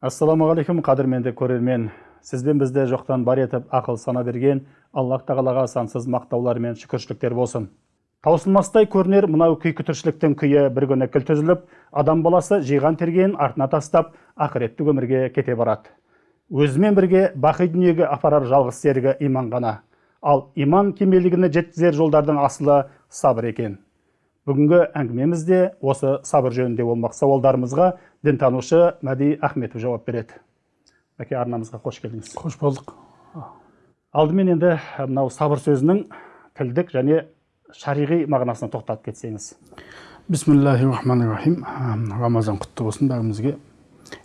ассалаумағалейкум қадірменді көрермен. Сізбен бізді жоқтан бар етіп ақыл сана берген аллах тағалаға сансыз мақтаулар мен шүкіршіліктер болсын. Таусылмастай көрінер мынау күйкі тіршіліктің күйі. Бір күні кілт үзіліп адам баласы жиған тергенін артына тастап ақыреттік өмірге кете барады. Өзімен бірге бақи дүниеге апарар жалғыз серігі иман ғана. Ал иман кемелдігіне жеткізер жолдардың асылы сабыр екен. Бүгінгі әңгімеміз де осы сабыр жөнінде болмақ. Сауалдарымызға дінтанушы мәди ахметов жауап береді. Мәке арнамызға қош келдіңіз. Қош болдық. Алдымен енді мынау сабыр сөзінің тілдік және шариғи мағынасына тоқталып кетсеңіз. Бисмиллахи рахмани рахим рамазан құтты болсын бәрімізге.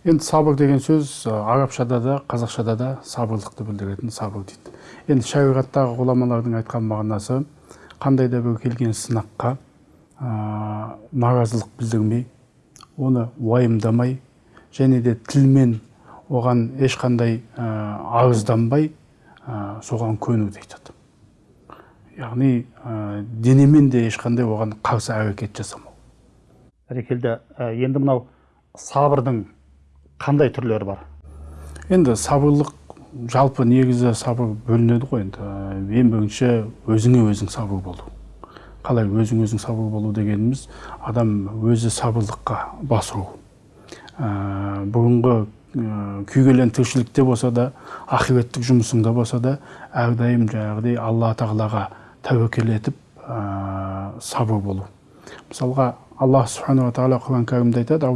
Енді сабыр деген сөз арабшада да қазақшада да сабырлықты білдіретін сабыр дейді. Енді шариғаттағы ғұламалардың айтқан мағынасы қандай да бір келген сынаққа ә, наразылық білдірмей оны уайымдамай және де тілмен оған ешқандай ә, арызданбай ә, соған көну дейді яғни ә, денемен де ешқандай оған қарсы әрекет жасамау. Бәрекелді енді мынау сабырдың қандай түрлері бар? Енді сабырлық жалпы негізі сабыр бөлінеді ғой. Енді ең бірінші өзіңе өзің сабыр болу. Қалай өзің өзің сабыр болу дегеніміз адам өзі сабырлыққа басу. Ә, бұрынғы ә, күйгелең тіршілікте болса да ақиреттік жұмысыңда болса да әрдайым жаңағыдай алла тағалаға тәуекел етіп ә, сабыр болу. Мысалға аллах субханала тағала құран кәрімде айтады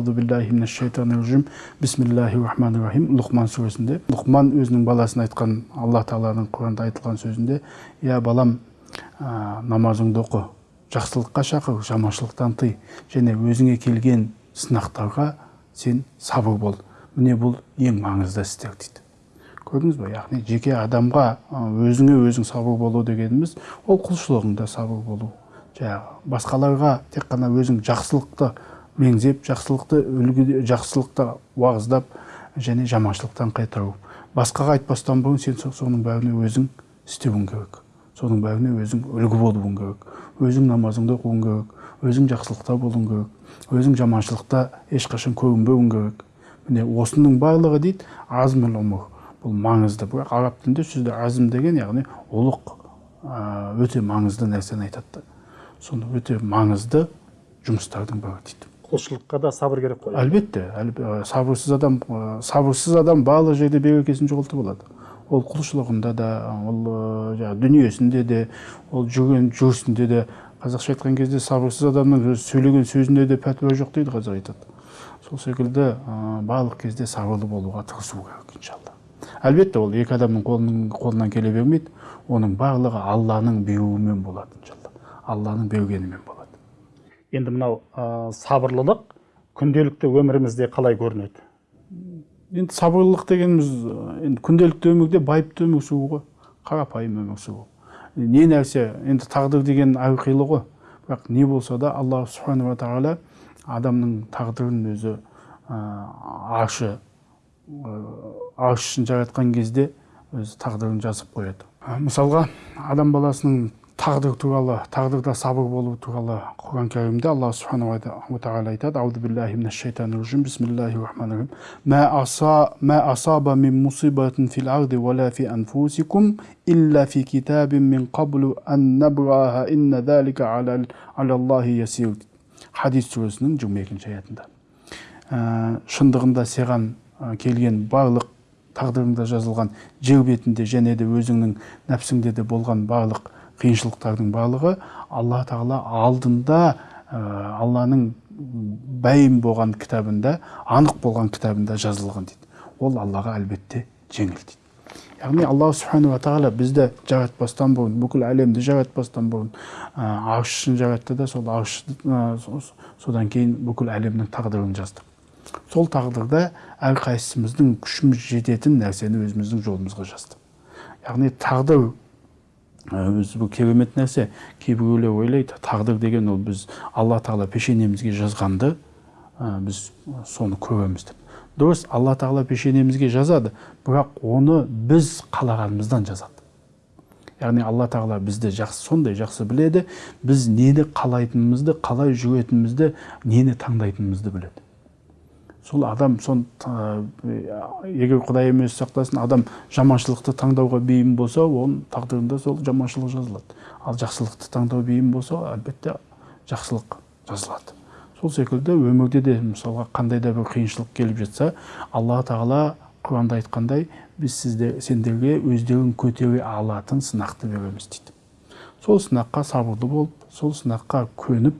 бисмиллахи рахмани рахим. Лұқман сүресінде лұқман өзінің баласына айтқан алла тағаланың құранда айтылған сөзінде иә балам ә, намазыңды оқы жақсылыққа шақыр жаманшылықтан тый. Және өзіңе келген сынақтарға сен сабыр бол. Міне бұл ең маңызды істер дейді. Көрдіңіз ба яғни жеке адамға өзіңе өзің сабыр болу дегеніміз ол құлшылығыңда сабыр болу. Жаңағы басқаларға тек қана өзің жақсылықты меңзеп жақсылықты үлгі жақсылықты уағыздап және жаманшылықтан қайтару. Басқаға айтпастан бұрын сен соның бәріне өзің істеуің керек. Соның бәріне өзің үлгі болуың керек. Өзің намазыңды оқуың керек. Өзің жақсылықта болуың керек. Өзің жаманшылықта ешқашан көрінбеуің керек. Міне осының барлығы дейді азміл ұмыр бұл маңызды. Бірақ араб тілінде сөзде азм деген яғни ұлық өте маңызды нәрсені айтады. Соны өте маңызды жұмыстардың бірі дейді. Құлшылыққа да сабыр керек қой. Әлбетте сабырсыз адам сабырсыз адам барлық жерде берекесін жоғалтып алады. Ол құлшылығында да ол жаңағы дүниесінде де ол жүрген жүрісінде де қазақша айтқан кезде сабырсыз адамның сөйлеген сөзінде де пәтуа жоқ дейді қазақ айтады. Сол секілді барлық кезде сабырлы болуға тырысу керек иншалла. Әлбетте ол екі адамның қолының, қолынан келе бермейді оның барлығы алланың бұйрығымен болады иншалла. Алланың бергенімен болады. Енді мынау ә, сабырлылық күнделікті өмірімізде қалай көрінеді? Енді сабырлылық дегеніміз енді күнделікті өмірде байыпты өмір сүру ғой. Қарапайым өмір сүру. Не нәрсе енді тағдыр деген әрқилы ғой. Бірақ не болса да алла субханала тағала адамның тағдырын өзі аршы арш жаратқан кезде өзі тағдырын жазып қояды. Мысалға адам баласының тағдыр туралы тағдырда сабыр болу туралы құран кәрімде алла субханала тағала айтады. Аузу биллахи минаш шайтанир режим. Бисмиллахи рахманир рахим ма асаба мин фил арди фи анфусикум илля фи китабин мин ан инна залика хадис сүресінің жиырма екінші аятында. Шындығында саған келген барлық тағдырыңда жазылған жер бетінде және де өзіңнің нәпсіңде де болған барлық қиыншылықтардың барлығы алла тағала алдында ә, алланың бәйім болған кітабында анық болған кітабында жазылған дейді. Ол аллаға әлбетте жеңіл дейді. Яғни алла субханала тағала бізді жаратпастан бұрын бүкіл әлемді жаратпастан бұрын аршын жаратты да сол арш содан кейін бүкіл әлемнің тағдырын жазды. Сол тағдырда әрқайсымыздың күшіміз жететін нәрсені өзіміздің жолымызға жазды. Яғни тағдыр өзі бұл керемет нәрсе. Кейбіреулер ойлайды тағдыр деген ол біз алла тағала пешенемізге жазғанды біз соны көреміз деп. Дұрыс алла тағала пешенемізге жазады бірақ оны біз қалағанымыздан жазады. Яғни алла тағала бізді жақсы сондай жақсы біледі біз нені қалайтынымызды қалай жүретінімізді нені таңдайтынымызды біледі. Сол адам сон егер құдай емес сақтасын адам жаманшылықты таңдауға бейім болса оның тағдырында сол жаманшылық жазылады. Ал жақсылықты таңдау бейім болса әлбетте жақсылық жазылады. Сол секілді өмірде де мысалға қандай да бір қиыншылық келіп жатса алла тағала құранда айтқандай біз сізде сендерге өздерін көтере алатын сынақты береміз дейді. Сол сынаққа сабырлы болып сол сынаққа көніп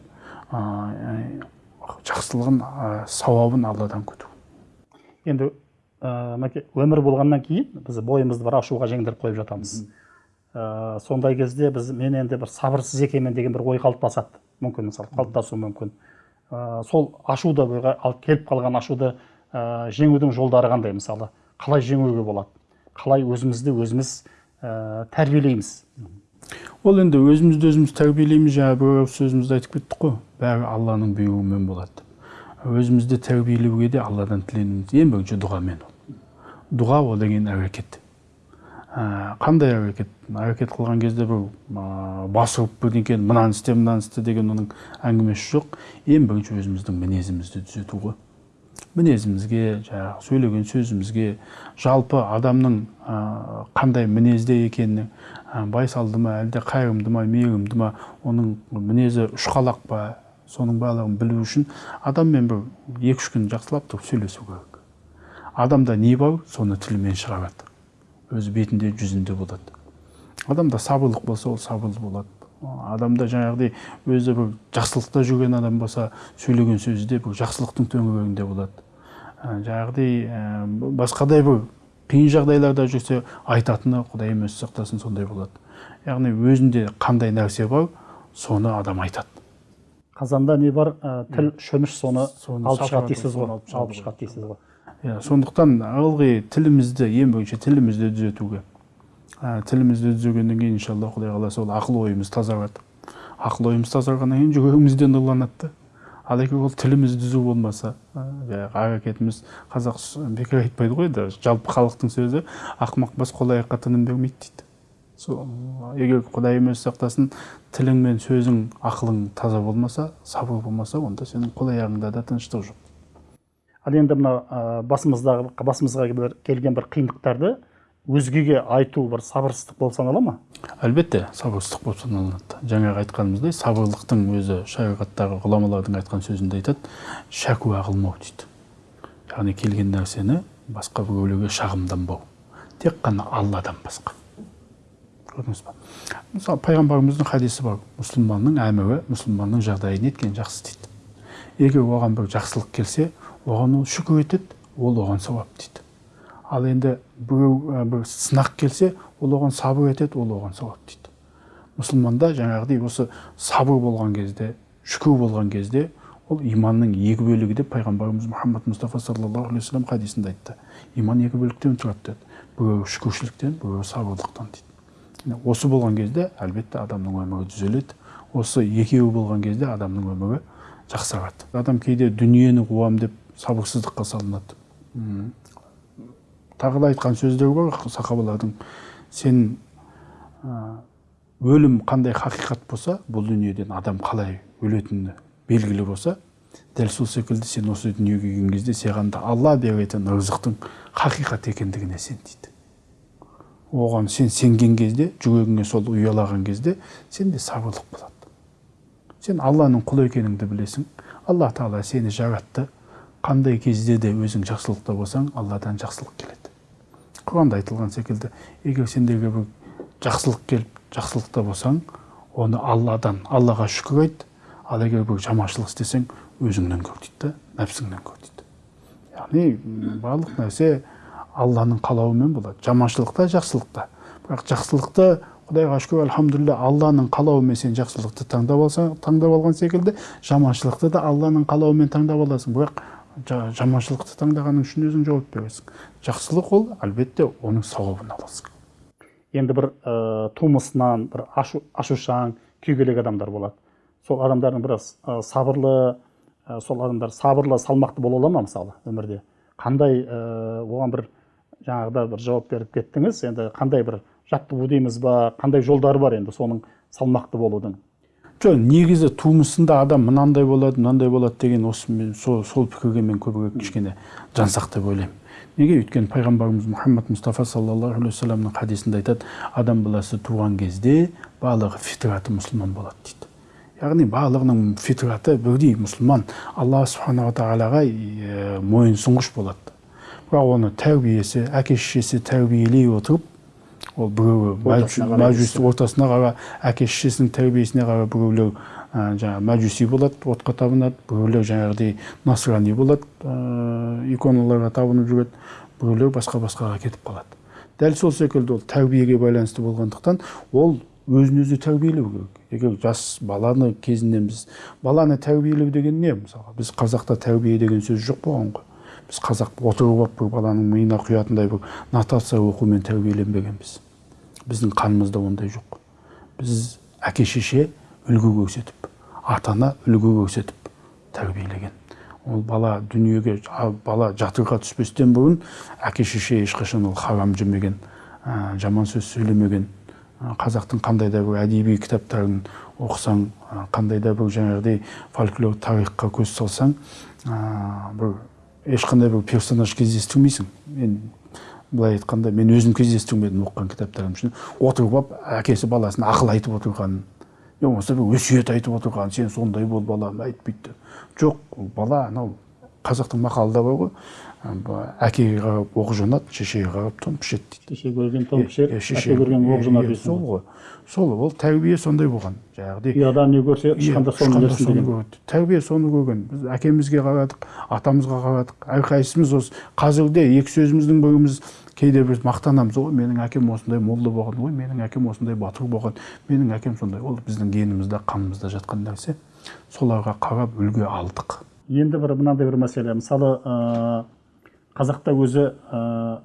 жақсылығын ә, сауабын алладан күту. Енді ә, өмір болғаннан кейін біз бойымызды бір ашуға жеңдіріп қойып жатамыз. Ә, сондай кезде біз мен енді бір сабырсыз екенмін деген бір ой қалыптасады. Мүмкін мысалы қалыптасуы мүмкін. Ә, сол ашуды алып келіп қалған ашуды ә, жеңудің жолдары қандай мысалы? Қалай жеңуге болады? Қалай өзімізді өзіміз ә, тәрбиелейміз? Ол енді өзімізді өзіміз тәрбиелейміз жаңа бір ауыз сөзімізде айтып кеттік қой. Бәрі алланың бұйрығымен болады. Өзімізді тәрбиелеуге де алладан тіленуіміз ең бірінші дұғамен ол. Дұға ол деген әрекет. Ә, қандай әрекет? Әрекет қылған кезде бір ә, ұрып бірдеңкені мынаны істе мынаны істе деген оның әңгімесі жоқ. Ең бірінші өзіміздің мінезімізді түзету ғой. Мінезімізге жаңағы сөйлеген сөзімізге жалпы адамның ә, қандай мінезде екеніне байсалды ма әлде қайырымды ма мейірімді ма оның мінезі ұшқалақ па соның барлығын білу үшін адаммен бір екі үш күн жақсылап тұрып сөйлесу керек. Адамда не бар соны тілімен шығарады өз бетінде жүзінде болады. Адамда сабырлық болса ол сабырлы болады. Адамда жаңағыдай өзі бір жақсылықта жүрген адам болса сөйлеген сөзі де бір жақсылықтың төңірегінде болады. Жаңағыдай басқадай бір қиын жағдайларда жүрсе айтатыны құдайым өзі сақтасын сондай болады. Яғни өзінде қандай нәрсе бар соны адам айтады. Қазанда не бар? Ә, тіл шөміш соны Соны алып шығады дейсіз ғой. алып шығады дейсіз ғой. иә сондықтан ылғи тілімізді ең бірінші тілімізді түзетуге ә, тілімізді түзегеннен кейін иншалла құдай қаласа ол ақыл ойымыз тазарады. Ақыл ойымыз тазарғаннан кейін жүрегіміз де нұрланады да. Ал егер ол тіліміз түзу болмаса жаңағы әрекетіміз қазақ бекер айтпайды ғой да жалпы халықтың сөзі ақымақ бас қол аяққа тыным бермейді дейді. Сол егер құдайым өзі сақтасын тілің мен сөзің ақылың таза болмаса сабыр болмаса онда сенің қол аяғыңда да тыныштық жоқ. Ал енді мына басымыздағы басымызға бір келген бір қиындықтарды өзгеге айту бір сабырсыздық болып санала ма? Әлбетте сабырсыздық болып саналынады жаңағы айтқанымыздай сабырлықтың өзі шариғаттағы ғұламалардың айтқан сөзінде айтады шәкуә қылмау дейді. Яғни келген нәрсені басқа біреулерге шағымданбау. Тек қана алладан басқа. Көрдіңіз ба мысалы пайғамбарымыздың хадисі бар. Мұсылманның әмірі мұсылманның жағдайы неткен жақсы дейді. Егер оған бір жақсылық келсе оған ол шүкір етеді ол оған сауап дейді. Ал енді біреу бір сынақ келсе ол оған сабыр етеді ол оған сауап дейді. Мұсылманда жаңағыдай осы сабыр болған кезде шүкір болған кезде ол иманның екі бөлігі деп пайғамбарымыз мұхаммад мұстафа саллаллаху алейхи вассалам хадисінде айтты. Иман екі бөліктен тұрады деді. Біреуі шүкіршіліктен біреуі сабырлықтан дейді. Осы болған кезде әлбетте адамның өмірі түзеледі. Осы екеуі болған кезде адамның өмірі жақсарады. Адам кейде дүниені қуам деп сабырсыздыққа салынады. Тағы да айтқан сөздер бар сахабалардың сен өлім қандай хақиқат болса бұл дүниеден адам қалай өлетіні белгілі болса дәл сол секілді сен осы дүниеге келген кезде саған да алла беретін ырзықтың хақиқат екендігіне сен дейді. Оған сен сенген кезде жүрегіңе сол ұялаған кезде сенде сабырлық болады. Сен алланың құлы екеніңді білесің. Алла тағала сені жаратты. Қандай кезде де өзің жақсылықта болсаң алладан жақсылық келеді. Құранда айтылған секілді. Егер сендерге бір жақсылық келіп жақсылықта болсаң оны алладан аллаға шүкір айт. Ал егер бір жаманшылық істесең өзіңнен көр дейді да нәпсіңнен көр дейді. Яғни барлық нәрсе алланың қалауымен болады. Жаманшылықта жақсылықта бірақ жақсылықты құдайға шүкір альхамдулилля алланың қалауымен сен жақсылықты таңдап алсаң таңдап алған секілді жаманшылықты да алланың қалауымен таңдап аласың. Бірақ жаманшылықты таңдағаның үшін өзің жауап бересің. Жақсылық ол әлбетте оның сауабын аласың. Енді бір ә, тумысынан бір ашу, ашушаң күйгелек адамдар болады. Сол адамдардың біраз ә, сабырлы ә, сол адамдар сабырлы салмақты бола ала ма мысалы өмірде? Қандай ә, оған бір жаңағыда бір жауап беріп кеттіңіз? Енді қандай бір жаттығу дейміз ба? Қандай жолдары бар енді соның салмақты болудың? Жоқ негізі тумысында адам мынандай болады мынандай болады деген осы мен сол, сол пікірге мен көбірек кішкене жансақ деп ойлаймын. Неге? Өйткені пайғамбарымыз мұхаммад мұстафа саллаллаху алейхи уассаламның хадисінде айтады адам баласы туған кезде барлығы фитраты мұсылман болады дейді. Яғни барлығының фитраты бірдей мұсылман. Алла субханала тағалаға мойынсұнғыш болады. Бірақ оны тәрбиесі әке шешесі тәрбиелей отырып ол біреуі мәжүс ортасына қара әке шешесінің тәрбиесіне қарай біреулер жаңағы мәжуси болады отқа табынады біреулер жаңағыдай насрани болады иконаларға табынып жүреді біреулер басқа басқаға кетіп қалады. Дәл сол секілді ол тәрбиеге байланысты болғандықтан ол өзін өзі тәрбиелеу керек. Егер жас баланы кезінен біз баланы тәрбиелеу деген не? Мысалға біз қазақта тәрбие деген сөз жоқ болған ғой. Біз қазақ отырып алып бір баланың миына құятындай бір нотация оқумен тәрбиеленбегенбіз біздің қанымызда ондай жоқ. Біз әке шеше үлгі көрсетіп ата ана үлгі көрсетіп тәрбиелеген. Ол бала дүниеге бала жатырға түспестен бұрын әке шеше ешқашан ол харам жемеген ә, жаман сөз сөйлемеген. Қазақтың қандай да бір әдеби кітаптарын оқысаң қандай да бір жаңағыдай фольклор тарихқа көз салсаң ә, бір ешқандай бір персонаж кездестірмейсің мен былай айтқанда мен өзім кездестірмедім оқыған кітаптарым үшін. Отырып алып әкесі баласына ақыл айтып отырғанын не болмаса бір өсиет айтып отырғанын сен сондай бол балам әйт бүйт жоқ бала анау қазақтың мақалында бар ғой. Әкеге қарап оқ жонады шешеге қарап тон пішеді дейді шеше көрген тон пішер әке көрген оқ жонар е, дейсің сол ғой. ғой сол ол тәрбие сондай болған жаңағыдай ұяда не көрсе ұшқанда соны соны деген. көреді. тәрбие соны көрген. Біз әкемізге қарадық атамызға қарадық. Әрқайсымыз осы қазірде екі сөзіміздің біріміз кейде біз мақтанамыз. Ой менің әкем осындай молда болған ой менің әкем осындай батыр болған менің әкем сондай. Ол біздің генімізде қанымызда жатқан нәрсе. Соларға қарап үлгі алдық. Енді бір мынандай бір мәселе. Мысалы ә, қазақта өзі ә,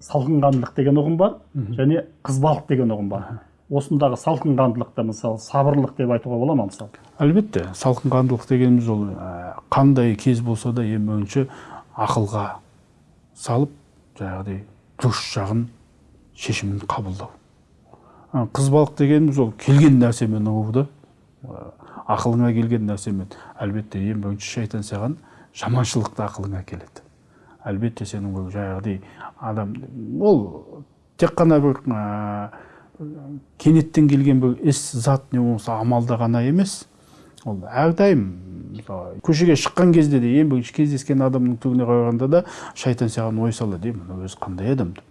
салқынқандылық деген ұғым бар және қызбалық деген ұғым бар. Осындағы салқынқандылықты мысалы сабырлық деп айтуға бола ма мысалы? Әлбетте салқынқандылық дегеніміз ол ә, қандай кез болса да ең бірінші ақылға салып жаңағыдай дұрыс жағын шешімін қабылдау. Қызбалық дегеніміз ол келген нәрсемен ұғуды ә, ақылыңа келген нәрсемен. Әлбетте ең бірінші шайтан саған жаманшылықты ақылыңа келеді. Әлбетте сенің бір жаңағыдай адам ол тек қана бір ә, кенеттен келген бір іс зат не болмаса амалда ғана емес. Ол әрдайым мысалы көшеге шыққан кезде де ең бірінші кездескен адамның түріне қарағанда да шайтан саған ой салады е мына өзі қандай адам? Деп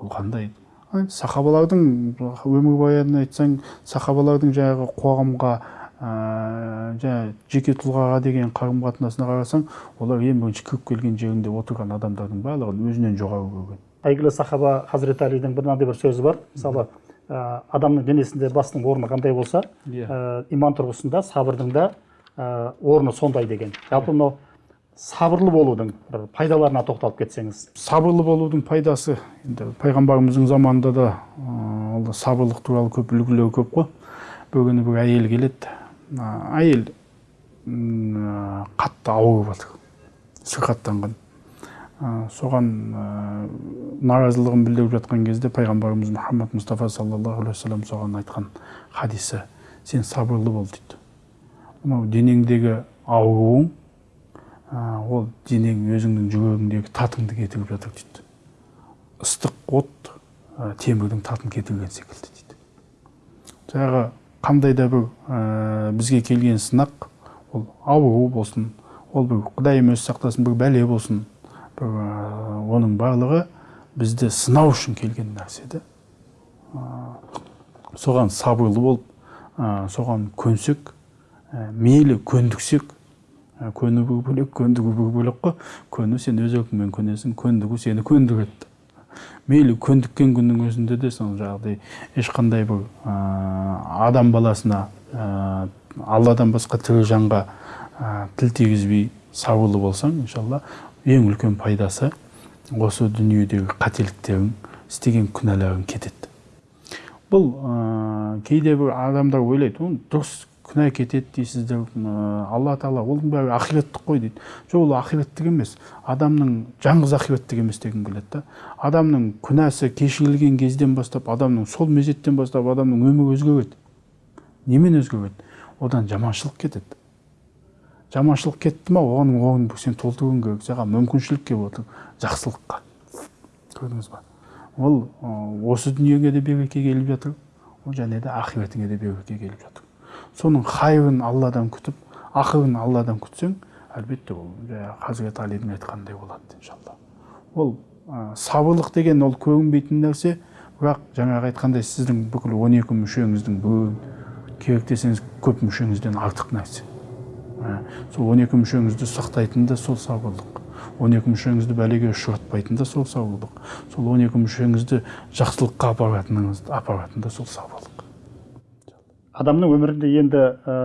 бұл қандай? Ай, сахабалардың өмірбаянын айтсаң сахабалардың жаңағы қоғамға ә, жаңағы жеке тұлғаға деген қарым қатынасына қарасаң олар ең бірінші кіріп келген жерінде отырған адамдардың барлығын өзінен жоғары көрген. Әйгілі сахаба хазіреті әлидің мынандай бір сөзі бар. Мысалы ә, адамның денесінде басының орны қандай болса ә, иман тұрғысында сабырдың да ә, орны сондай деген. Жалпы мынау сабырлы болудың бір пайдаларына тоқталып кетсеңіз. Сабырлы болудың пайдасы енді пайғамбарымыздың заманында да ә, сабырлық туралы көп үлгілер көп қой. Бір күні бір әйел келеді. Әйел қатты ауырып жатыр сырқаттанған соған наразылығын білдіріп жатқан кезде пайғамбарымыз мұхаммад мұстафа саллаллаху алейхи вассалам соған айтқан хадисі сен сабырлы бол дейді. Мынау денеңдегі ауруың ол денең өзіңнің жүрегіңдегі татыңды кетіріп жатыр дейді. Ыстық от темірдің татын кетірген секілді дейді. Жаңағы қандай да бір ә, бізге келген сынақ ол ауру болсын ол бір құдайым өзі сақтасын бір бәле болсын бір ә, оның барлығы бізді сынау үшін келген нәрсе да Ә, соған сабырлы болып ә, соған көнсек ә, мейлі көндіксек ә, көну бір бөлек көндігу бір бөлек қой. Көну сен өз еркіңмен көнесің көндігу сені көндіреді. Мейлі көндіккен күннің өзінде де сол жаңағыдай ешқандай бір ә, адам баласына ә, алладан басқа тірі жанға ә, тіл тигізбей сабырлы болсаң иншалла ең үлкен пайдасы осы дүниедегі қателіктерің істеген күнәларың кетеді. Бұл ә, кейде бір адамдар ойлайды оны дұрыс күнә кетеді дейсіздер алла тағала оның бәрі ақиреттік қой дейді. Жоқ ол ақиреттік емес. Адамның жалғыз ақиреттік емес дегім келеді да. Адамның күнәсі кешірілген кезден бастап адамның сол мезеттен бастап адамның өмірі өзгереді. Немен өзгереді? Одан жаманшылық кетеді. Жаманшылық кетті ма? Оның орнын сен толтыруың керек. Саған мүмкіншілік келіп отыр. Жақсылыққа. Көрдіңіз ба? Ол осы дүниеге де береке келіп жатыр. Ол және де ақиретіңе де береке келіп жатыр. Соның хайырын алладан күтіп ақырын алладан күтсең әлбетте ол жаңағы хазірет алидің айтқанындай болады иншалла. Ол ә, сабырлық деген ол көрінбейтін нәрсе бірақ жаңағы айтқандай сіздің бүкіл он екі мүшеңіздің біреуін керек десеңіз көп мүшеңізден артық нәрсе. Сол он екі мүшеңізді сақтайтын да сол сабырлық. Он екі мүшеңізді бәлеге ұшыратпайтын да сол сабырлық. Сол он екі мүшеңізді жақсылыққа апаратыныңыз апаратын да сол сабырлық. Адамның өмірінде енді ә,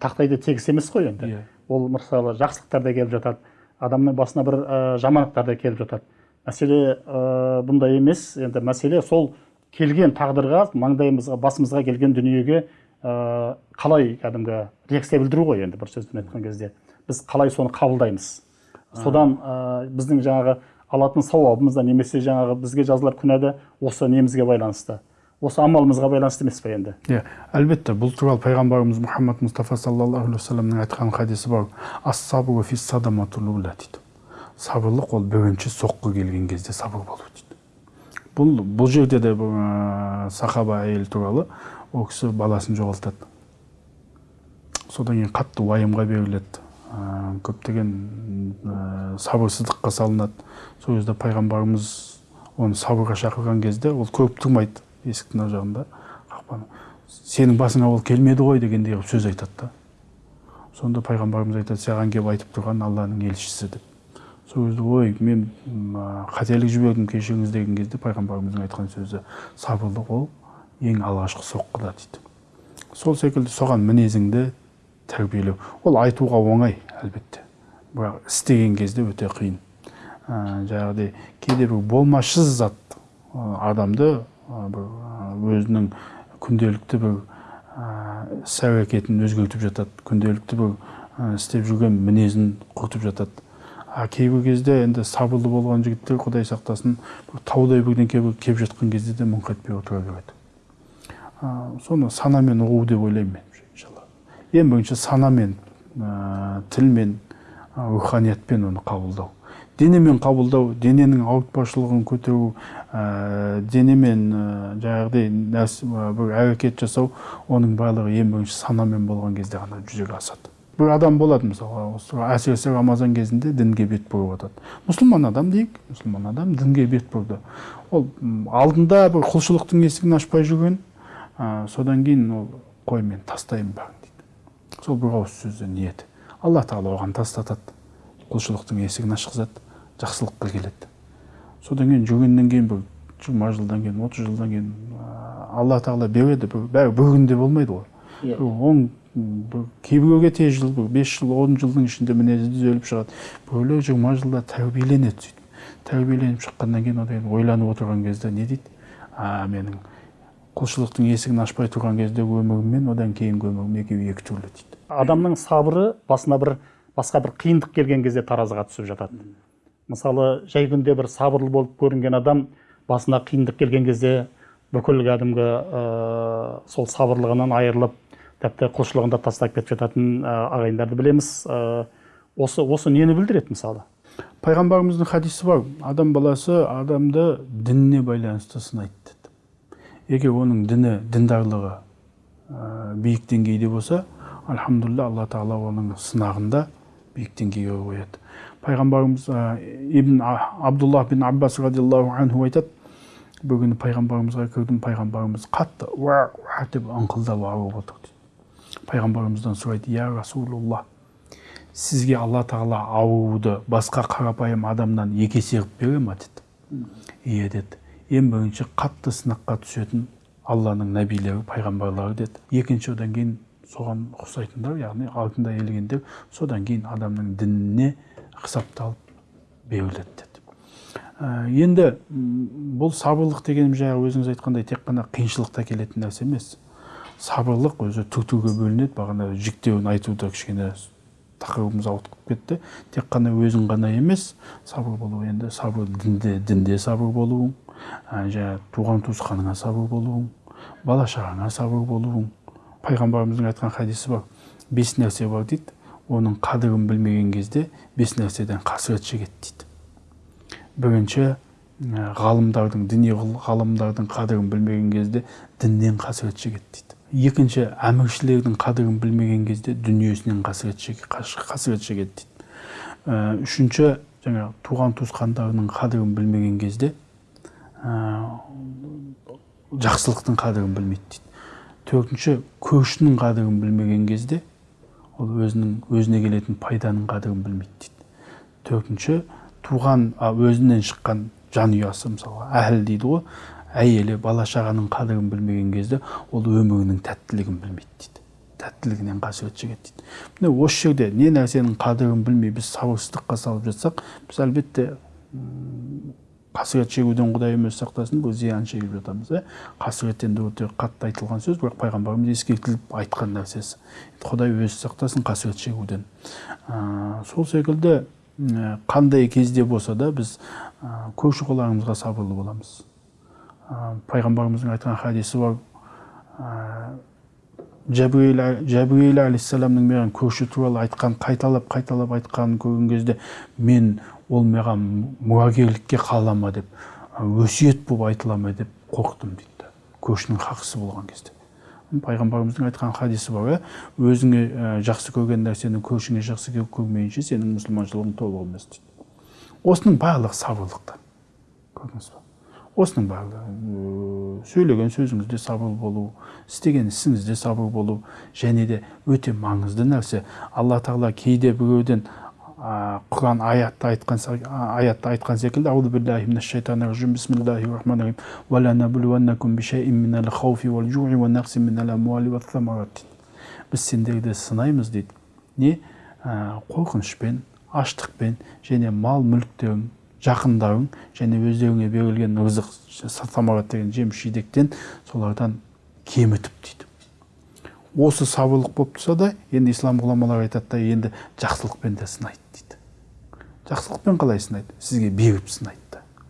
тақтайды тегіс емес қой енді. Иә. Ол мысалы жақсылықтар да келіп жатады адамның басына бір ә, жамандықтар да келіп жатады. Мәселе ә, бұндай емес. Енді мәселе сол келген тағдырға маңдайымызға басымызға келген дүниеге ә, қалай кәдімгі реакция білдіру ғой енді бір сөзбен айтқан кезде. Біз қалай соны қабылдаймыз? Содан ә, біздің жаңағы алатын сауабымыз да немесе жаңағы бізге жазылар күнә да осы немізге байланысты. Осы амалымызға байланысты емес па енді? Иә әлбетте бұл туралы пайғамбарымыз мұхаммад мұстафа саллаллаху алейхи вассаламның айтқан хадисі бар. Дейді. Сабырлық ол бірінші соққы келген кезде сабыр болу дейді. Бұл бұл жерде де ә, сахаба әйел туралы ол кісі баласын жоғалтады. Содан кейін қатты уайымға беріледі. Ә, көптеген ә, сабырсыздыққа салынады. Сол кезде пайғамбарымыз оны сабырға шақырған кезде ол көріп тұрмайды есіктің ар жағында. Қақпаны сенің басыңа ол келмеді ғой дегендей қылып сөз айтады да. Сонда пайғамбарымыз айтады саған келіп айтып тұрған алланың елшісі деп. Сол кезде ой мен қателік жібердім кешіріңіз деген кезде пайғамбарымыздың айтқан сөзі сабырлық ол ең алғашқы соққыда дейді. Сол секілді соған мінезіңді тәрбиелеу. Ол айтуға оңай әлбетте. Бірақ істеген кезде өте қиын. Ә, жаңағыдай кейде бір болмашы зат адамды бір өзінің күнделікті бір іс әрекетін өзгертіп жатады. Күнделікті бір істеп жүрген мінезін құртып жатады. А кейбір кезде енді сабырлы болған жігіттер құдай сақтасын бір таудай бірдеңке келіп жатқан кезде де мұңқ етпей отыра береді. Соны санамен ұғу деп ойлаймын мен иншалла. ең бірінші санамен тілмен руханиятпен оны қабылдау. Денемен қабылдау дененің ауыртпашылығын көтеру ә, денемен ә, жаңағыдай бір әрекет жасау оның барлығы ең бірінші санамен болған кезде ғана жүзеге асады. Бір адам болады мысалы әсіресе рамазан кезінде дінге бет бұрып жатады мұсылман адам дейік мұсылман адам дінге бет бұрды. Ол алдында бір құлшылықтың есігін ашпай жүрген ә, содан кейін ол қой мен тастаймын бәрін дейді. Сол бір ауыз сөзді ниеті. Алла тағала оған тастатады. Құлшылықтың есігін ашқызады жақсылыққа келеді. Содан кейін жүргеннен кейін бір жиырма жылдан кейін отыз жылдан кейін алла тағала береді. Бәрі бір күнде болмайды ғой. Иә. он бір кейбіреуге тез жыл бір бес жыл он жылдың ішінде мінезі түзеліп шығады. Біреулер жиырма жылда тәрбиеленеді сөйтіп. Тәрбиеленіп шыққаннан кейін одан кейін ойланып отырған кезде не дейді? А менің құлшылықтың есігін ашпай тұрған кездегі өмірім мен одан кейінгі өмірім екеуі екі түрлі дейді. Адамның сабыры басына бір басқа бір қиындық келген кезде таразыға түсіп жатады. Мысалы жай күнде бір сабырлы болып көрінген адам басына қиындық келген кезде бүкіл кәдімгі ә, сол сабырлығынан айырылып тіпті құлшылығын да тастап кетіп жататын ағайындарды білеміз. Осы осы нені білдіреді мысалы? Пайғамбарымыздың хадисі бар. Адам баласы адамды дініне байланысты сынайды егер оның діні діндарлығы ә, биік деңгейде болса альхамдулилля алла тағала оның сынағында биік деңгейге қояды. Пайғамбарымыз ибн абдуллах бин аббас радиаллаху анху айтады күні пайғамбарымызға кірдім пайғамбарымыз қатты уа уа деп ыңқылдап ауырып отыр дейді. Пайғамбарымыздан сұрайды я расулуллах сізге алла тағала ауруды басқа қарапайым адамнан екі есе қылып бере ма? деді иә деді. Ең бірінші қатты сынаққа түсетін алланың нәбилері пайғамбарлары деді. Екінші одан кейін соған ұқсайтындар яғни артында елгендер содан кейін адамның дініне қысапталып беріледі деді ә, енді бұл сабырлық дегеніміз жаңағы өзіңіз айтқандай тек қана қиыншылықта келетін нәрсе емес. Сабырлық өзі түр түрге бөлінеді бағана жіктеуін айтуда кішкене тақырыбымыз ауытқып кетті. Тек қана өзің ғана емес сабыр болу енді сабыр дінде дінде сабыр болуың жаңағы туған туысқаныңа сабыр болуың бала шағаңа сабыр болуың. Пайғамбарымыздың айтқан хадисі бар бес нәрсе бар дейді. Оның қадірін білмеген кезде бес нәрседен қасірет шегеді дейді. Бірінші ғалымдардың діни ғалымдардың қадірін білмеген кезде діннен қасірет шегеді дейді. Екінші әміршілердің қадірін білмеген кезде дүниесінен қасірет қасірет шегеді дейді. Үшінші жаңағы туған туысқандарының қадірін білмеген кезде жақсылықтың қадірін білмейді дейді. Төртінші көршінің қадірін білмеген кезде ол өзінің өзіне келетін пайданың қадірін білмейді дейді. Төртінші туған өзінен шыққан жанұясы мысалға әһіл дейді ғой. Әйелі бала шағаның қадірін білмеген кезде ол өмірінің тәттілігін білмейді дейді. Тәттілігінен қасірет шегеді дейді. Міне осы жерде не нәрсенің қадірін білмей біз сабырсыздыққа салып жатсақ біз әлбетте қасірет шегуден құдайымыз сақтасын бұл зиян шегіп жатамыз иә қасірет енді өте қатты айтылған сөз бірақ пайғамбарымыз ескертіліп айтқан нәрсесі. Құдай өзі сақтасын қасірет шегуден. Ә, сол секілді қандай кезде болса да біз көрші қолаңымызға сабырлы боламыз. Пайғамбарымыздың айтқан хадисі бар. Жәбірейіл жәбірейіл алейхисаламның маған көрші туралы айтқан қайталап қайталап айтқанын көрген кезде мен ол маған мұрагерлікке қала ма деп өсиет болып айтыла ма деп қорықтым дейді көршінің хақысы болған кезде. Пайғамбарымыздың айтқан хадисі бар иә. Өзіңе жақсы көрген нәрсені көршіңе жақсы көрмейінше сенің мұсылманшылығың толық емес дейді осының барлығы сабырлықтан көрдіңіз ба? Осының барлығы сөйлеген сөзіңізде сабыр болу істеген ісіңізде сабыр болу және де өте маңызды нәрсе. Алла тағала кейде біреуден құран аятта айтқан аятта айтқан секілді аузу биллахи минаш шайтанир ражим бисмиллахи рахманир рахим вала набулуаннакум бишайин минал хауфи вал жуи ва нақси минал амуали ва самарат біз сендерді сынаймыз дейді. Не? Қорқынышпен аштықпен және мал мүліктерің жақындарың және өздеріңе берілген рызық самарат деген жеміс жидектен солардан кемітіп дейді. Осы сабырлық болып тұрса да енді ислам ғұламалары айтады да енді жақсылықпен де сынайды жақсылықпен қалай сынайды? Сізге беріп сынайды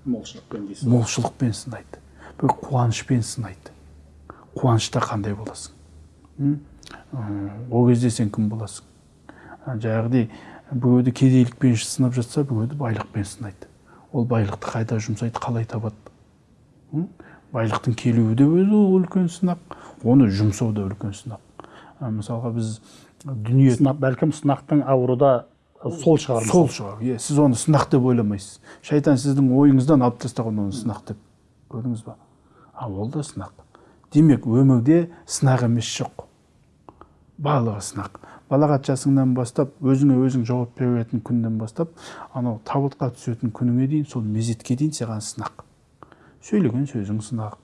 молшылықпен дейсіз молшылықпен сынайды. Бір қуанышпен сынайды. Қуанышта қандай боласың? Ол кезде сен кім боласың? Жаңағыдай біреуді кедейлікпен сынап жатса біреуді байлықпен сынайды. Ол байлықты қайда жұмсайды қалай табады? Байлықтың келуі де өзі үлкен сынақ оны жұмсау да үлкен сынақ. Мысалға біз дүние сынақ бәлкім сынақтың ауыруда сол шығар сол шығар. Иә сіз оны сынақ деп ойламайсыз. Шайтан сіздің ойыңыздан алып тастаған оны сынақ деп. Көрдіңіз ба? А ол да сынақ. Демек өмірде сынақ емес жоқ. Барлығы сынақ. Балағат жасыңнан бастап өзіңе өзің жауап бере беретін күннен бастап анау табытқа түсетін күніңе дейін сол мезетке дейін саған сынақ. Сөйлеген сөзің сынақ.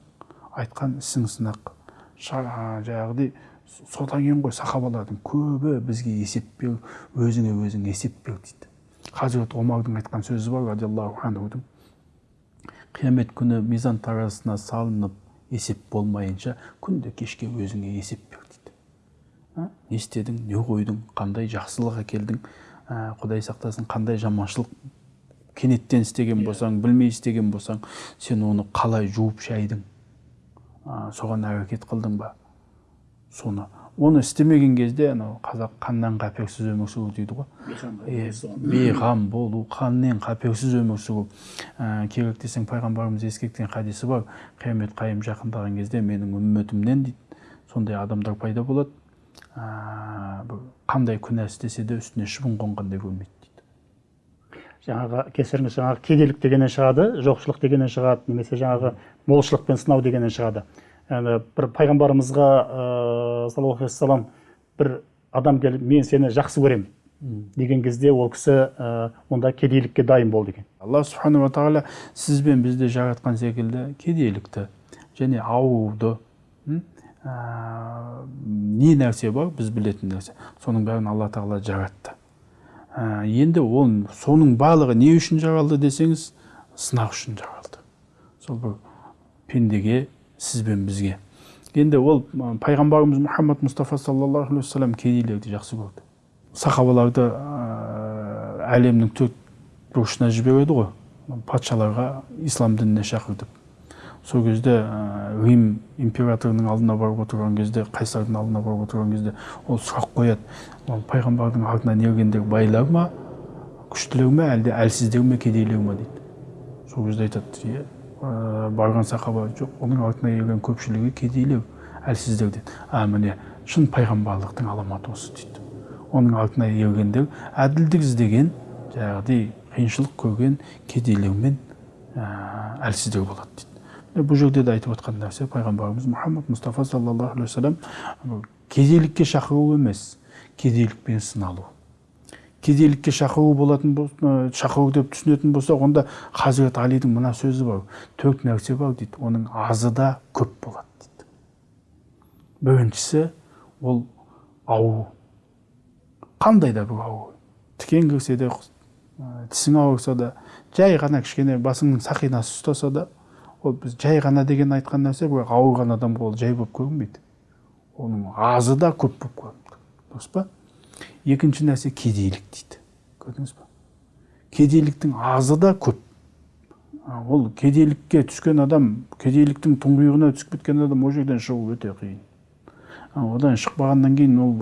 Айтқан ісің сынақ. Жаңағыдай содан кейін ғой сахабалардың көбі бізге есеп бер өзіңе өзің есеп бер дейді. Хазірет омардың айтқан сөзі бар радиаллаху анхудың қиямет күні мизан таразысына салынып есеп болмайынша күнде кешке өзіңе есеп бер дейді. Не істедің не қойдың қандай жақсылық әкелдің? Ә, құдай сақтасын қандай жаманшылық кенеттен істеген болсаң білмей істеген болсаң сен оны қалай жуып шайдың? Ә, соған әрекет қылдың ба? Соны. Оны істемеген кезде анау қазақ қаннен қаперсіз өмір сүру дейді ғой. Бейғам болу қаннен қаперсіз өмір сүру. Ә, керек десең пайғамбарымыз ескерткен хадисі бар. Қиямет қайым жақындаған кезде менің үмметімнен дейді. Сондай адамдар пайда болады. Ә, қандай күнә істесе де үстіне шыбын қонғандай көрмейді дейді. Жаңағы кешіріңіз жаңағы кедейлік дегеннен шығады жоқшылық дегеннен шығады немесе жаңағы молшылықпен сынау дегеннен шығады. Яғни бір пайғамбарымызға ыыы саллаллаху алейхи бір адам келіп мен сені жақсы көремін деген кезде ол кісі ә, онда кедейлікке дайын бол деген алла субханала тағала сіз бен бізді жаратқан секілді кедейлікті және ауруды ә, не нәрсе бар? Біз білетін нәрсе. Соның бәрін алла тағала жаратты. Ә, енді ол соның барлығы не үшін жаралды десеңіз сынақ үшін жаралды. Сол бір пендеге сіз бен бізге. Енді ол пайғамбарымыз мұхаммад мұстафа саллаллаху алейхи уассалам кедейлерді жақсы көрді. Сахабаларды әлемнің төрт бұрышына жібереді ғой. Патшаларға ислам дініне шақыр сол кезде ә, рим императорының алдына барып отырған кезде қайсардың алдына барып отырған кезде ол сұрақ қояды. Ол пайғамбардың артынан ергендер байлар ма күштілер ме әлде әлсіздер ме кедейлер ме дейді. Сол кезде айтады иә ә, барған сахаба жоқ оның артына ерген көпшілігі кедейлер әлсіздер дейді а міне шын пайғамбарлықтың аламаты осы дейді. Оның артына ергендер әділдік іздеген жаңағыдай қиыншылық көрген кедейлер мен ә, болады дейді. Бұл жерде де айтып отқан нәрсе пайғамбарымыз мұхаммад мұстафа саллаллаху алейхи уассалам кедейлікке шақыру емес кедейлікпен сыналу. Кедейлікке шақыру болатын шақыру деп түсінетін болсақ онда хазірет алидің мына сөзі бар. Төрт нәрсе бар дейді. Оның азы да көп болады дейді. Біріншісі ол ауру қандай да бір ауру тікен кірсе де тісің ауырса да жай ғана кішкене басыңның сақинасы ұстаса да ол біз жай ғана деген айтқан нәрсе бірақ ауырған адамға ол жай болып көрінбейді. Оның азы да көп болып көрінеді дұрыс па? Екінші нәрсе кедейлік дейді. Көрдіңіз ба кедейліктің азы да көп. Ол кедейлікке түскен адам кедейліктің тұңғиығына түсіп кеткен адам ол жерден шығу өте қиын. Одан шықпағаннан кейін ол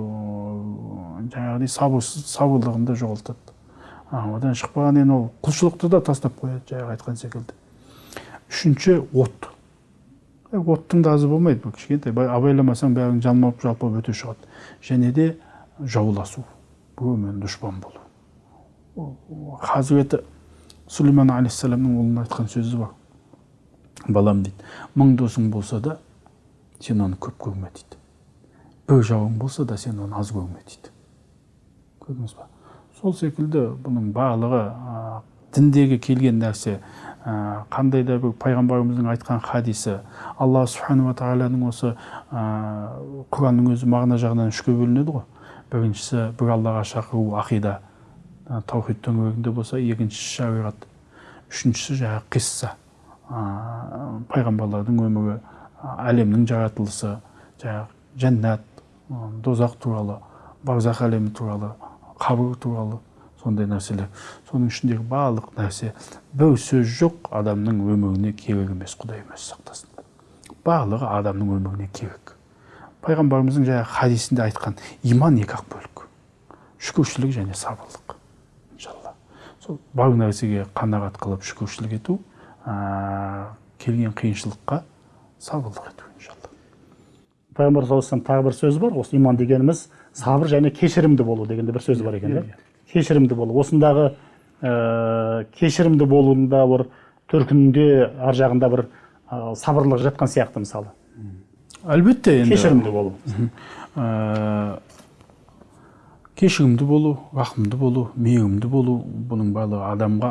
жаңағыдай сабырсыз сабырлығын да жоғалтады. Одан шықпағаннан кейін ол құлшылықты да тастап қояды жаңағы айтқан секілді. Үшінші от. Оттың да азы болмайды кішкентай. Абайламасаң бәрің жалмап жалпап өте шығады. Және де жауласу. Біреумен дұшпан болу. Хазіреті сүлеймен алейхисаламның ұлына айтқан сөзі бар. Балам дейді мың досың болса да сен оны көп көрме дейді. Бір жауың болса да сен оны аз көрме дейді. Көрдіңіз ба? Сол секілді бұның барлығы діндегі келген нәрсе ә, қандай да бір пайғамбарымыздың айтқан хадисі алла субханала тағаланың осы ә, құранның өзі мағына жағынан үшке бөлінеді ғой. Біріншісі бір аллаға шақыру ақида таухид төңірегінде болса екіншісі шариғат үшіншісі жаңағы қисса пайғамбарлардың өмірі әлемнің жаратылысы жаңағы жәннат дозақ туралы барзақ әлемі туралы қабір туралы сондай нәрселер. Соның ішіндегі барлық нәрсе бір сөз жоқ адамның өміріне керек емес құдай өзі сақтасын. Барлығы адамның өміріне керек. Пайғамбарымыздың жаңағы хадисінде айтқан иман екі ақ бөлік. Шүкіршілік және сабырлық иншалла. Сол бар нәрсеге қанағат қылып шүкіршілік ету ә, келген қиыншылыққа сабырлық ету иншалла. Пайғамбар саллаллаху тағы бір сөзі бар. Осы иман дегеніміз сабыр және кешірімді болу деген де бір сөзі бар екен иә кешірімді болу. Осындағы ә, кешірімді болуында бір төркінінде ар жағында бір ә, сабырлық жатқан сияқты мысалы. Әлбетте енді кешірімді болу кешірімді болу рахымды болу мейірімді болу бұның барлығы адамға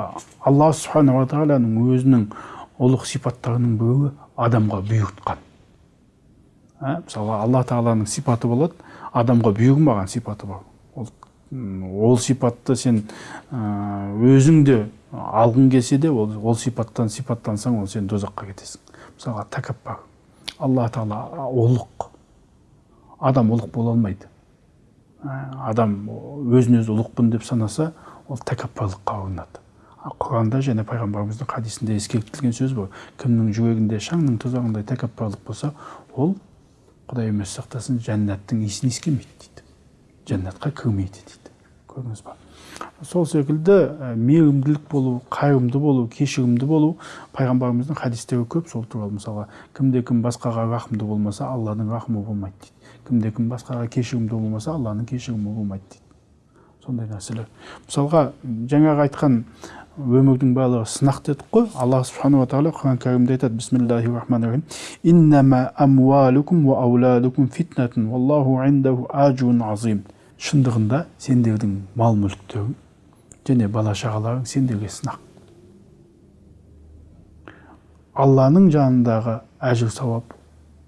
алла субханала тағаланың өзінің ұлық сипаттарының біреуі адамға бұйыртқан ә, мысалға алла тағаланың сипаты болады адамға бұйырмаған сипаты бар ол, ол сипатты сен өзің де алғың келсе де ол, ол сипаттан сипаттансаң ол сен дозаққа кетесің мысалға тәкаппар алла тағала ұлық. Адам ұлық бола алмайды. Адам өзін өзі ұлықпын деп санаса ол тәкаппарлыққа ұрынады құранда және пайғамбарымыздың хадисінде ескертілген сөз бар кімнің жүрегінде шаңның тозағындай тәкаппарлық болса ол құдай өзі сақтасын жәннаттың иісін иіскемейді дейді. Жәннатқа кірмейді дейді. Көрдіңіз ба сол секілді мейірімділік болу қайырымды болу кешірімді болу пайғамбарымыздың хадистері көп сол туралы. Мысалға кімде кім басқаға рахымды болмаса алланың рахымы болмайды дейді. Кімде кім басқаға кешірімді болмаса алланың кешірімі болмайды дейді. Сондай нәрселер. Мысалға жаңағы айтқан өмірдің барлығы сынақ дедік қой. Алла субханала тағала құран кәрімде айтады. Бисмиллахи рахмани рахим шындығында сендердің мал мүліктерің және бала шағаларың сендерге сынақ. Алланың жанындағы әжір сауап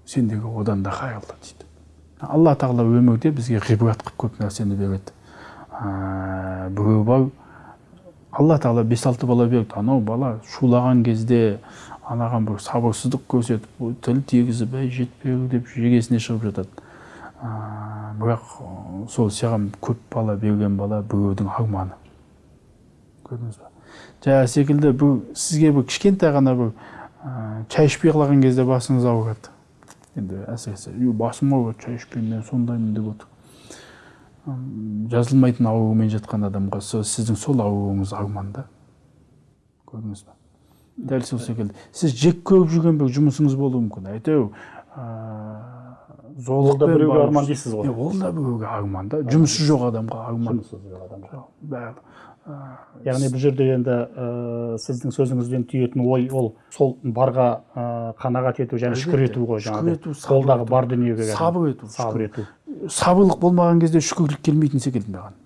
сендерге одан да қайырлы дейді. Алла тағала өмірде бізге ғибрат қылып көп нәрсені береді. Біреу бар алла тағала бес алты бала берді. Анау бала шулаған кезде анаған бір сабырсыздық көрсетіп тіл тигізіп әй жетпеу деп жегесіне шығып жатады. Ә, бірақ сол саған көп бала берген бала біреудің арманы. Көрдіңіз ба? Жаңағы секілді бір сізге бір кішкентай ғана бір ә, шай ішпей қалған кезде басыңыз ауырады енді әсіресе «Үй, басым ауырады шай ішпеймін мен сондаймын деп отыр. Жазылмайтын аурумен жатқан адамға со- сіздің сол ауруыңыз арман да. Көрдіңіз ба? Дәл сол секілді. Сіз жек көріп жүрген бір жұмысыңыз болуы мүмкін. Әйтеуір ол да біреуге арман дейсіз ғой. Ол да біреуге арман да. Жұмысы жоқ адамға арман. Жоқ, бәрі. Яғни бұл жерде енді ә, сіздің сөзіңізден түйетін ой ол сол барға ә, қанағат ету және шүкір ету ғой қолдағы ету. бар дүниеге сабыр ету сабыр ету. Сабырлық болмаған кезде шүкірлік келмейтін секілді маған.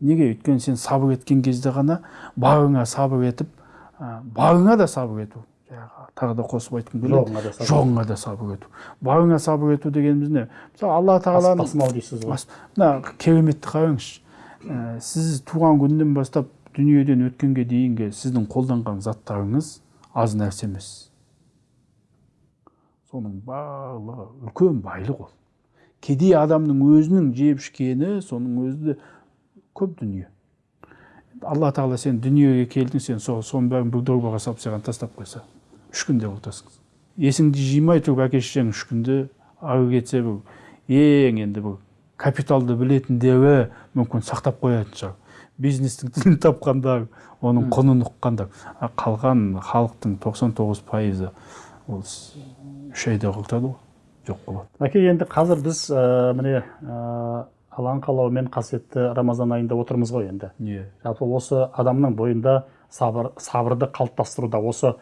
Неге? Өйткені сен сабыр еткен кезде ғана барыңа сабыр етіп ә, барыңа да сабыр ету. жаңағы тағы да қосып айтқым келеді. Жоғыңа да сабыр. Ету. Барыңа сабыр ету дегеніміз не? Мысалы алла тағаланың тасымал дейсіз ғой. Мына кереметті қараңызшы. Ә, сіз туған күннен бастап дүниеден өткенге дейінгі сіздің қолданған заттарыңыз аз нәрсе емес. Соның барлығы үлкен байлық ол. Кедей адамның өзінің жеп ішкені соның өзі де көп дүние. Алла тағала сен дүниеге келдің сен соның бәрін бір дорбаға салып саған тастап қойса. Үш күнде құртасың есіңді жимай тұрып әке шешең үш күнде ары кетсе бір ең енді бір капиталды білетіндері мүмкін сақтап қоятын шығар бизнестің тілін тапқандар оның құнын ұққандар қалған халықтың 99 пайызы ол үш айда құртады ғой жоқ болады мәке енді қазір біз ә, міне ә, алланың қалауымен қасиетті рамазан айында отырмыз ғой енді иә жалпы осы адамның бойында сабыр сабырды қалыптастыруда осы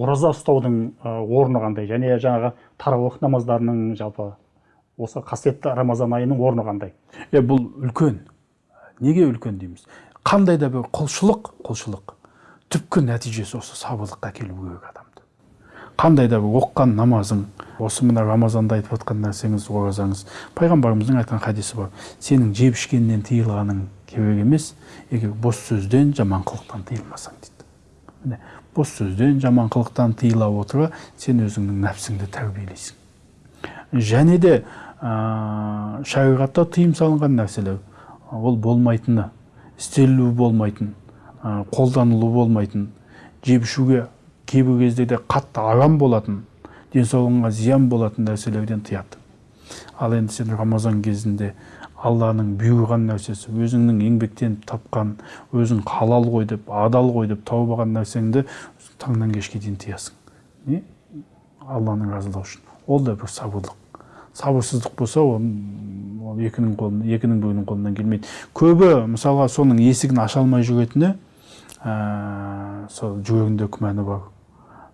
ораза ұстаудың орны қандай? Және жаңағы тарауих намаздарының жалпы осы қасиетті рамазан айының орны қандай? Е бұл үлкен. Неге үлкен дейміз? Қандай да бір құлшылық құлшылық. Түпкі нәтижесі осы сабырлыққа әкелу керек адамды. Қандай да бір оққан намазың осы мына рамазанда айтып жатқан нәрсеңіз оразаңыз. Пайғамбарымыздың айтқан хадисі бар. Сенің жеп ішкеннен тыйылғаның керек емес егер бос сөзден жаман қылықтан тыйылмасаң дейді. Міне бос сөзден жаман қылықтан тыйыла отыра сен өзіңнің нәпсіңді тәрбиелейсің. Және де ә, шариғатта тыйым салынған нәрселер ол болмайтыны істелуі болмайтын ә, қолданылуы болмайтын жеп ішуге кейбір кездерде қатты арам болатын денсаулығыңа зиян болатын нәрселерден тыяды. Ал енді сен рамазан кезінде алланың бұйырған нәрсесі өзіңнің еңбектеніп тапқан өзің халал ғой деп адал ғой деп тауып алған нәрсеңді таңнан кешке дейін тыясың. Не? Алланың разылығы үшін. Ол да бір сабырлық. Сабырсыздық болса ол ол екінің қолынан екінің біреуінің қолынан келмейді. Көбі мысалға соның есігін аша алмай жүретіні ә, сол жүрегінде күмәні бар.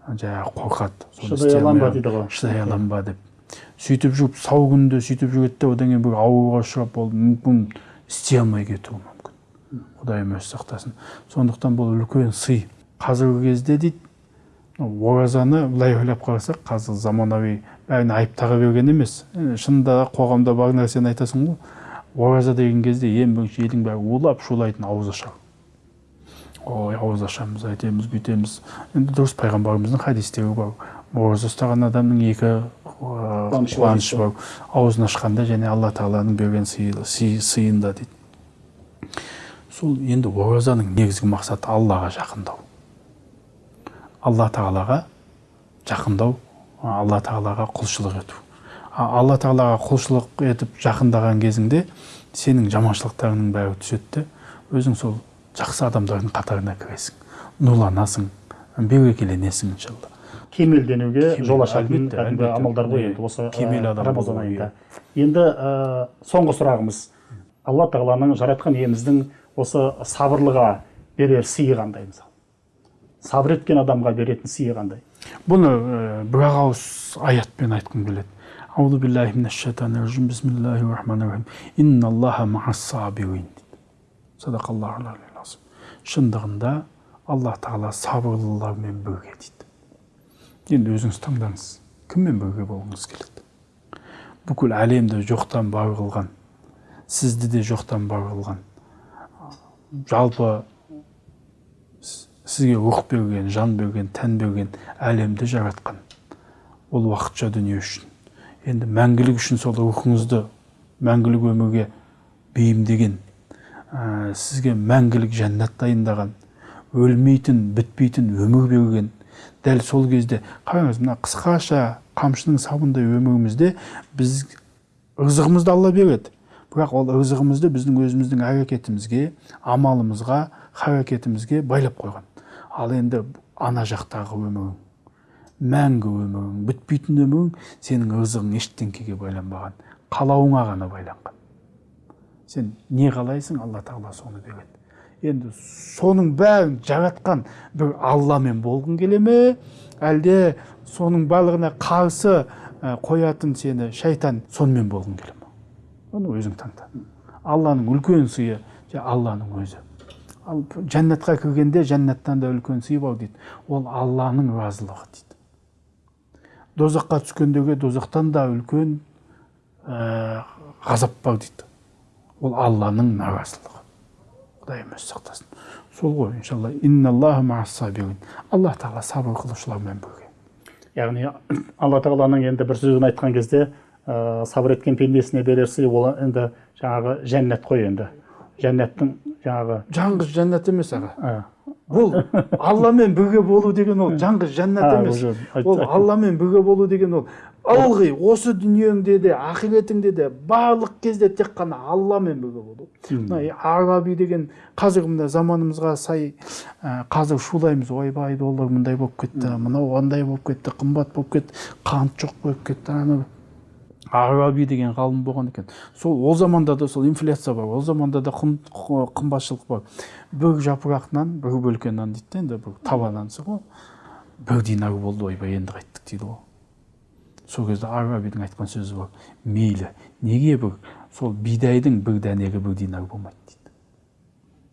Жаңағы қорқады. Шыдай ба дейді ғой. Шыдай аламын ба деп. Сөйтіп жүріп сау күнде сөйтіп жүреді де одан кейін бір ауруға ұшырап ол мүмкін істей алмай кетуі мүмкін. Құдайым өзі сақтасын. Сондықтан бұл үлкен сый. Қазіргі кезде дейді оразаны былай ойлап қарасақ қазір заманауи бәрін айып таға берген емес. Шынында да қоғамда бар нәрсені айтасың ғой. Ораза деген кезде ең бірінші елдің бәрі улап шулайтын ауыз ашар ой ауыз ашамыз айтемыз бүйтеміз. Енді дұрыс пайғамбарымыздың хадистері бар. Ораза ұстаған адамның екі Қуанышы бар аузын ашқанда және алла тағаланың берген сыйы- сый- сыйында дейді. Сол енді оразаның негізгі мақсаты аллаға жақындау. Алла тағалаға жақындау алла тағалаға құлшылық ету. Алла тағалаға құлшылық етіп жақындаған кезіңде сенің жаманшылықтарыңның бәрі түседі де өзің сол жақсы адамдардың қатарына кіресің нұрланасың берекеленесің иншалла. Кемелденуге Кемел, жол ашатын кәдімгі амалдар ғой енді осы кемел адам рамазан айында. енді ә, соңғы сұрағымыз. Алла тағаланың жаратқан иеміздің осы сабырлыға берер сыйы қандай мысалы сабыр еткен адамға беретін сыйы қандай? Бұны ә, бір ақ ауыз аятпен айтқым келеді. Аузу биллахи минаш шайтанир бисмиллахи рахманир рахим. Инналлаха мағас сабирин. Дейді шындығында алла тағала сабырлылармен бірге дейді. Енді өзіңіз таңдаңыз кіммен бірге болғыңыз келеді бүкіл әлемді жоқтан бар қылған сізді де жоқтан бар қылған жалпы сізге рух берген жан берген тән берген әлемді жаратқан ол уақытша дүние үшін енді мәңгілік үшін сол рухыңызды мәңгілік өмірге бейімдеген ә, сізге мәңгілік жәннат дайындаған өлмейтін бітпейтін өмір берген дәл сол кезде қараңыз мына қысқаша қамшының сабындай өмірімізде біз ырзығымызды алла береді бірақ ол ырзығымызды біздің өзіміздің әрекетімізге амалымызға харакетімізге байлап қойған. Ал енді ана жақтағы өмірің мәңгі өмірің бітпейтін өмірің сенің ырзығың ештеңкеге байланбаған қалауыңа ғана байланған. Сен не қалайсың? Алла тағала соны береді. Енді соның бәрін жаратқан бір алламен болғың келе ме? Әлде соның барлығына қарсы қоятын сені шайтан сонымен болғың келе ме? Оны өзің таңда. Алланың үлкен сыйы алланың өзі. Ал жәннатқа кіргенде жәннаттан да үлкен сый бар дейді. Ол алланың разылығы дейді. Дозаққа түскендегі дозақтан да үлкен ғазап бар дейді. Ол алланың наразылығы. Құдайым өзі сақтасын. Сол ғой иншалла. Алла тағала сабыр қылушылармен бірге. Яғни алла тағаланың енді бір сөзін айтқан кезде ә, сабыр еткен пендесіне берер сый ол енді жаңағы жәннат қой енді. Жәннаттың жаңағы жаңғыз жәннат емес аға. Бұл алламен бірге болу деген ол жаңғыз жәннат емес. ол алламен бірге болу деген ол. Ылғи осы дүниеңде де ақиретіңде де барлық кезде тек қана алламен бірге болу. Мына араби деген қазір мына заманымызға сай қазір шулаймыз. Ойбай доллар мындай болып кетті мынау андай болып кетті қымбат болып кетті қант жоқ болып кетті ана араби деген ғалым болған екен. Сол ол заманда да сол инфляция бар ол заманда да қымбатшылық бар бір жапырақ нан бір бөлке нан дейді да енді бір таба нансы ғой. Бір динар болды ойбай енді қайттық дейді ғой. Сол кезде арабидің айтқан сөзі бар. Мейлі неге бір сол бидайдың бір дәнегі бір динар болмайды дейді.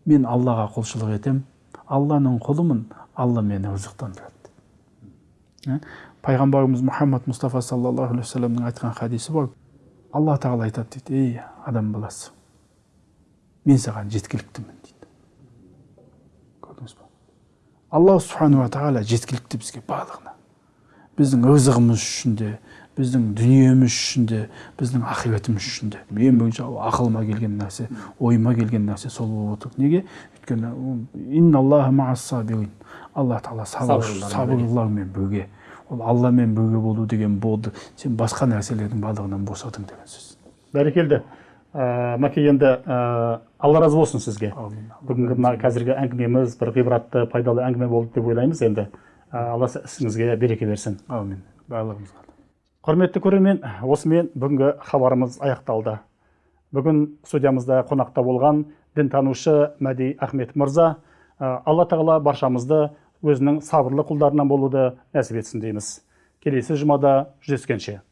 Мен аллаға құлшылық етемін алланың құлымын алла мені рызықтандырады пайғамбарымыз мұхаммад мұстафа саллаллаху алейхи вассаламның айтқан хадисі бар. Алла тағала айтады дейді ей адам баласы мен саған жеткіліктімін дейді. Көрдіңіз ба алла субханала тағала жеткілікті бізге барлығына. Біздің рызығымыз үшін де біздің дүниеміз үшін де біздің ақиретіміз үшін де ең бірінші ақылыма келген нәрсе ойыма келген нәрсе сол болып отыр. Неге? Өйткені алла тағала сабырлылармен бірге. ол алламен бірге болу деген болды. Сен басқа нәрселердің барлығынан босадың деген сөз. Бәрекелді. Ә, мәке енді ә, алла разы болсын сізге. Бүгінгі мына қазіргі әңгімеміз бір ғибратты пайдалы әңгіме болды деп ойлаймыз енді. Ә, алла ісіңізге береке берсін. Әумин барлығымызға. Құрметті көрермен осымен бүгінгі хабарымыз аяқталды. Бүгін студиямызда қонақта болған дінтанушы мәди ахмет мырза алла тағала баршамызды өзінің сабырлы құлдарынан болуды нәсіп етсін дейміз. Келесі жұмада жүздескенше.